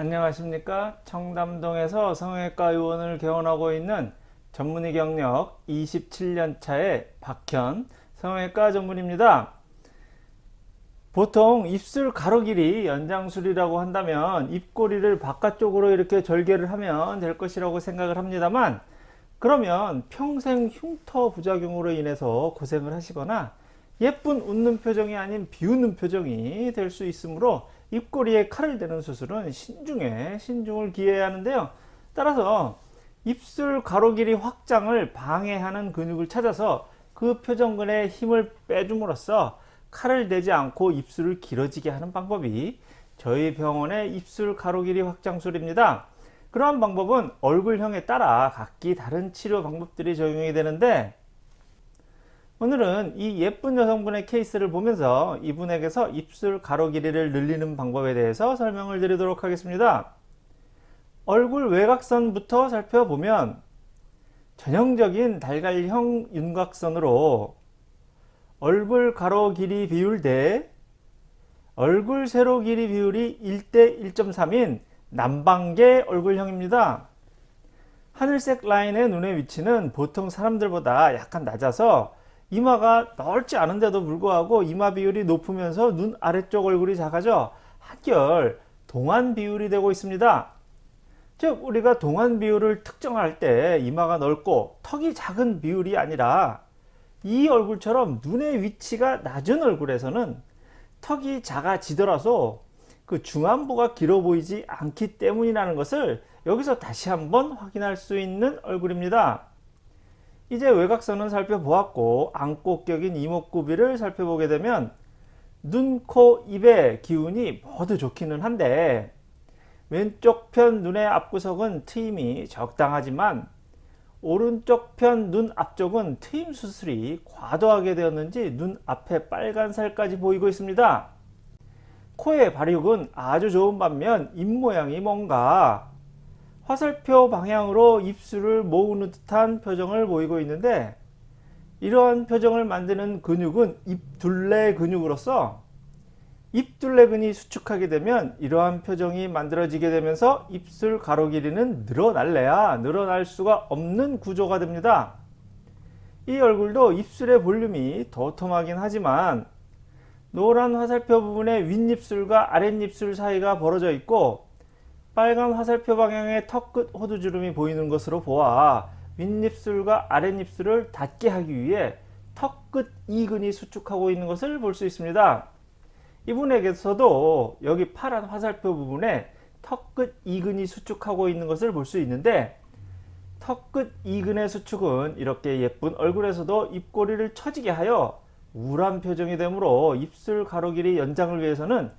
안녕하십니까? 청담동에서 성형외과 의원을 개원하고 있는 전문의 경력 27년차의 박현 성형외과 전문입니다. 보통 입술 가로 길이 연장술이라고 한다면 입꼬리를 바깥쪽으로 이렇게 절개를 하면 될 것이라고 생각을 합니다만 그러면 평생 흉터 부작용으로 인해서 고생을 하시거나 예쁜 웃는 표정이 아닌 비웃는 표정이 될 수 있으므로 입꼬리에 칼을 대는 수술은 신중에 신중을 기해야 하는데요. 따라서 입술 가로 길이 확장을 방해하는 근육을 찾아서 그 표정근의 힘을 빼줌으로써 칼을 대지 않고 입술을 길어지게 하는 방법이 저희 병원의 입술 가로 길이 확장술입니다. 그러한 방법은 얼굴형에 따라 각기 다른 치료 방법들이 적용이 되는데 오늘은 이 예쁜 여성분의 케이스를 보면서 이분에게서 입술 가로 길이를 늘리는 방법에 대해서 설명을 드리도록 하겠습니다. 얼굴 외곽선부터 살펴보면 전형적인 달걀형 윤곽선으로 얼굴 가로 길이 비율 대 얼굴 세로 길이 비율이 1대 1.3인 남방계 얼굴형입니다. 하늘색 라인의 눈의 위치는 보통 사람들보다 약간 낮아서 이마가 넓지 않은데도 불구하고 이마 비율이 높으면서 눈 아래쪽 얼굴이 작아져 한결 동안 비율이 되고 있습니다. 즉 우리가 동안 비율을 특정할 때 이마가 넓고 턱이 작은 비율이 아니라 이 얼굴처럼 눈의 위치가 낮은 얼굴에서는 턱이 작아지더라도 그 중안부가 길어 보이지 않기 때문이라는 것을 여기서 다시 한번 확인할 수 있는 얼굴입니다. 이제 외곽선은 살펴보았고 안고격인 이목구비를 살펴보게 되면 눈, 코, 입의 기운이 모두 좋기는 한데 왼쪽 편 눈의 앞구석은 트임이 적당하지만 오른쪽 편 눈 앞쪽은 트임 수술이 과도하게 되었는지 눈 앞에 빨간 살까지 보이고 있습니다. 코의 발육은 아주 좋은 반면 입 모양이 뭔가 화살표 방향으로 입술을 모으는 듯한 표정을 보이고 있는데 이러한 표정을 만드는 근육은 입둘레 근육으로서 입둘레근이 수축하게 되면 이러한 표정이 만들어지게 되면서 입술 가로 길이는 늘어날래야 늘어날 수가 없는 구조가 됩니다. 이 얼굴도 입술의 볼륨이 도톰하긴 하지만 노란 화살표 부분에 윗입술과 아랫입술 사이가 벌어져 있고 빨간 화살표 방향의 턱 끝 호두주름이 보이는 것으로 보아 윗입술과 아랫입술을 닿게 하기 위해 턱 끝 이근이 수축하고 있는 것을 볼 수 있습니다. 이분에게서도 여기 파란 화살표 부분에 턱 끝 이근이 수축하고 있는 것을 볼 수 있는데 턱 끝 이근의 수축은 이렇게 예쁜 얼굴에서도 입꼬리를 처지게 하여 우울한 표정이 되므로 입술 가로 길이 연장을 위해서는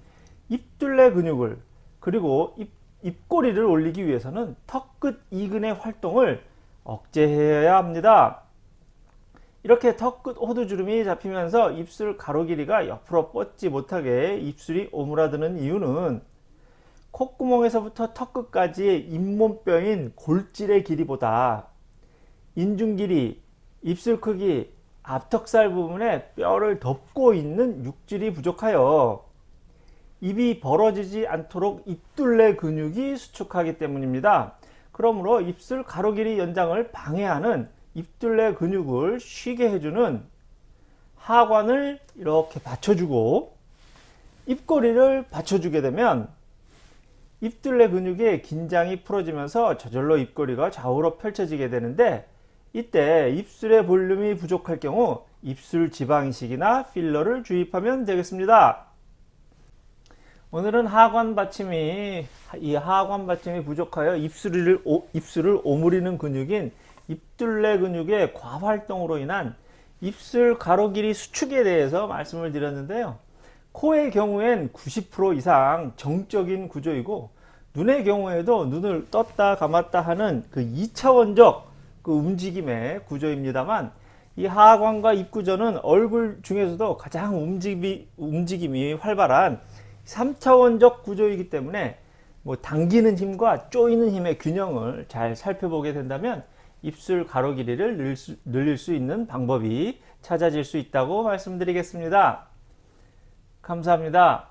입둘레 근육을 그리고 입 입꼬리를 올리기 위해서는 턱 끝 이근의 활동을 억제해야 합니다. 이렇게 턱 끝 호두주름이 잡히면서 입술 가로 길이가 옆으로 뻗지 못하게 입술이 오므라드는 이유는 콧구멍에서부터 턱 끝까지의 잇몸뼈인 골질의 길이보다 인중 길이, 입술 크기, 앞턱살 부분에 뼈를 덮고 있는 육질이 부족하여 입이 벌어지지 않도록 입둘레 근육이 수축하기 때문입니다. 그러므로 입술 가로 길이 연장을 방해하는 입둘레 근육을 쉬게 해주는 하관을 이렇게 받쳐주고 입꼬리를 받쳐주게 되면 입둘레 근육의 긴장이 풀어지면서 저절로 입꼬리가 좌우로 펼쳐지게 되는데 이때 입술의 볼륨이 부족할 경우 입술 지방이식이나 필러를 주입하면 되겠습니다. 오늘은 하관 받침이 이 하관 받침이 부족하여 입술을 오, 입술을 오므리는 근육인 입둘레 근육의 과활동으로 인한 입술 가로 길이 수축에 대해서 말씀을 드렸는데요. 코의 경우엔 90% 이상 정적인 구조이고 눈의 경우에도 눈을 떴다 감았다 하는 그 2차원적 그 움직임의 구조입니다만 이 하관과 입구조는 얼굴 중에서도 가장 움직임이, 움직임이 활발한 3차원적 구조이기 때문에 뭐 당기는 힘과 조이는 힘의 균형을 잘 살펴보게 된다면 입술 가로 길이를 늘릴 수, 늘릴 수 있는 방법이 찾아질 수 있다고 말씀드리겠습니다. 감사합니다.